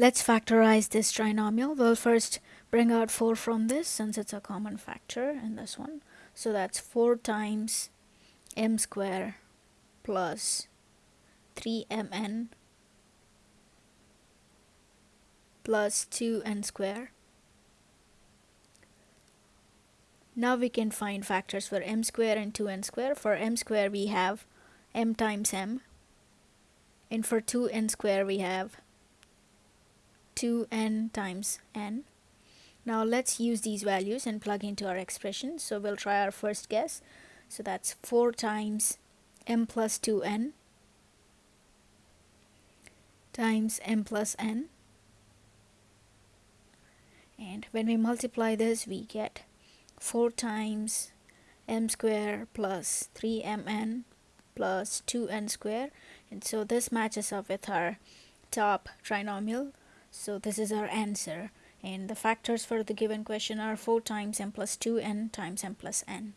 Let's factorize this trinomial. We'll first bring out 4 from this since it's a common factor in this one. So that's 4 times m square plus 3mn plus 2n square. Now we can find factors for m square and 2n square. For m square we have m times m and for 2n square we have 2n times n. Now let's use these values and plug into our expression. So we'll try our first guess. So that's 4 times m plus 2n times m plus n. And when we multiply this, we get 4 times m square plus 3mn plus 2n square. And so this matches up with our top trinomial so this is our answer and the factors for the given question are 4 times m plus 2n times m plus n.